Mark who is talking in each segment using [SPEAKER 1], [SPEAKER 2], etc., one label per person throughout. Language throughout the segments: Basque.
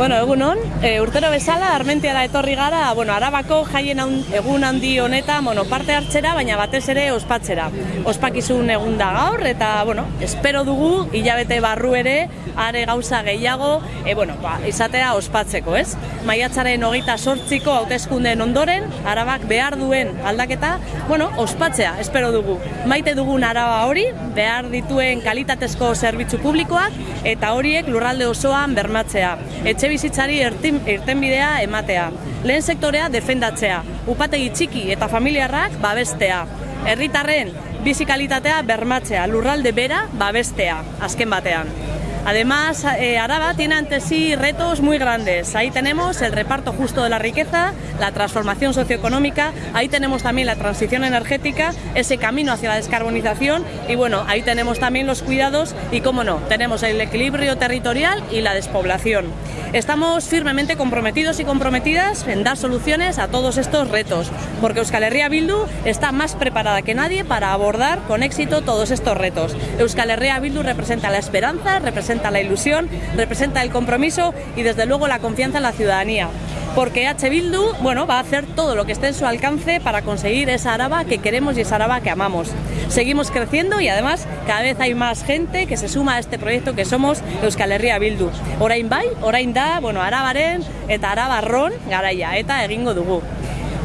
[SPEAKER 1] Bueno, egunon, e, urtero bezala, Armentiara etorri gara, bueno, Arabako jaien egun handi honetan, bueno, parte hartzera, baina batez ere ospatzera. Ospakizun egun da gaur, eta, bueno, espero dugu, hilabete barru ere, are gauza gehiago, e, bueno, ba, izatea ospatzeko, ez? Maiatzaren hogeita sortziko hauteskundeen ondoren, Arabak behar duen aldaketa, bueno, ospatzea, espero dugu. Maite dugun Araba hori, behar dituen kalitatezko zerbitzu publikoak, eta horiek lurralde osoan bermatzea. Etxe bizitzari irtenbidea ematea. Lehen sektorea defendatzea. Upategi txiki eta familiarrak babestea. Herritarren bizi kalitatea bermatzea, lurralde bera babestea, azken batean. Además, eh, Araba tiene ante sí retos muy grandes. Ahí tenemos el reparto justo de la riqueza, la transformación socioeconómica, ahí tenemos también la transición energética, ese camino hacia la descarbonización y bueno, ahí tenemos también los cuidados y, cómo no, tenemos el equilibrio territorial y la despoblación. Estamos firmemente comprometidos y comprometidas en dar soluciones a todos estos retos, porque Euskal Herria Bildu está más preparada que nadie para abordar con éxito todos estos retos. Euskal Herria Bildu representa la esperanza, representa representa la ilusión, representa el compromiso y desde luego la confianza en la ciudadanía. Porque H. Bildu bueno, va a hacer todo lo que esté en su alcance para conseguir esa Araba que queremos y esa Araba que amamos. Seguimos creciendo y además cada vez hay más gente que se suma a este proyecto que somos Euskal Herria Bildu. Orain bai, orain da, bueno, Arabaren eta Arabarron garaia eta egingo dugu.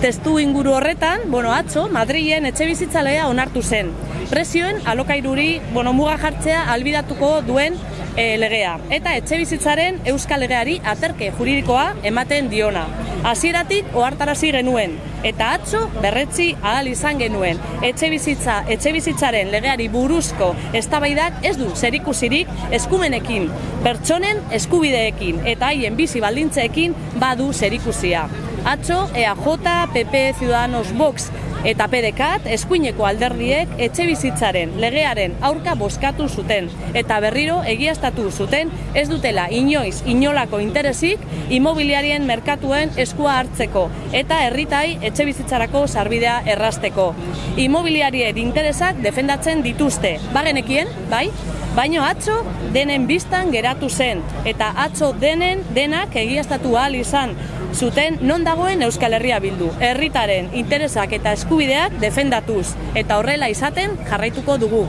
[SPEAKER 1] Testu inguru horretan, bueno, atzo, Madrilen etxe bizitzalegea onartu zen. Presioen alokairuri, bueno, muga jartzea albidatuko duen e, legea. Eta etxe bizitzaren euskal legeari aterke juridikoa ematen diona. Hasieratik ohartarazi genuen eta atzo berretzi ahal izan genuen. Etxe bizitza, etxe bizitzaren legeari buruzko eztabaidak ez du zerikusirik eskumenekin, pertsonen eskubideekin eta haien bizi baldintzeekin badu zerikusia. Atzo, EAJ, PP, Ciudadanos, Vox eta PDKat eskuineko alderdiek etxe bizitzaren legearen aurka boskatu zuten eta berriro egiaztatu zuten ez dutela inoiz inolako interesik imobiliarien merkatuen eskua hartzeko eta herritai etxe bizitzarako sarbidea errasteko. Imobiliarien interesak defendatzen dituzte. Bagenekien, bai? Baino atzo denen biztan geratu zen eta atzo denen denak egiaztatu ahal izan zuten non dagoen Euskal Herria bildu. Herritaren interesak eta eskubideak defendatuz eta horrela izaten jarraituko dugu.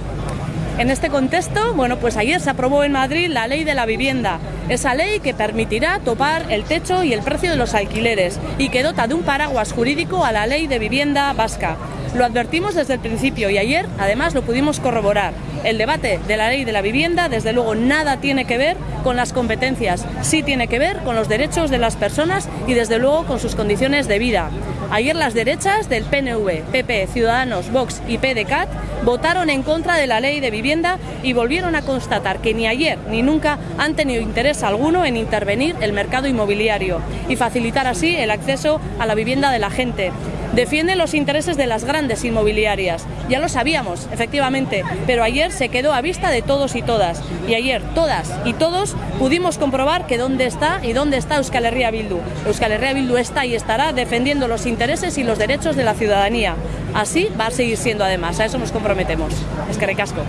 [SPEAKER 1] En este contexto, bueno, pues ayer se aprobó en Madrid la ley de la vivienda, esa ley que permitirá topar el techo y el precio de los alquileres y que dota de un paraguas jurídico a la ley de vivienda vasca. Lo advertimos desde el principio y ayer además lo pudimos corroborar. El debate de la ley de la vivienda desde luego nada tiene que ver con las competencias, sí tiene que ver con los derechos de las personas y desde luego con sus condiciones de vida. Ayer las derechas del PNV, PP, Ciudadanos, Vox y PDCAT votaron en contra de la ley de vivienda y volvieron a constatar que ni ayer ni nunca han tenido interés alguno en intervenir el mercado inmobiliario y facilitar así el acceso a la vivienda de la gente. Defienden los intereses de las grandes inmobiliarias. Ya lo sabíamos, efectivamente, pero ayer se quedó a vista de todos y todas. Y ayer todas y todos pudimos comprobar que dónde está y dónde está Euskal Herria Bildu. Euskal Herria Bildu está y estará defendiendo los intereses y los derechos de la ciudadanía. Así va a seguir siendo además, a eso nos comprometemos. Es que recasco.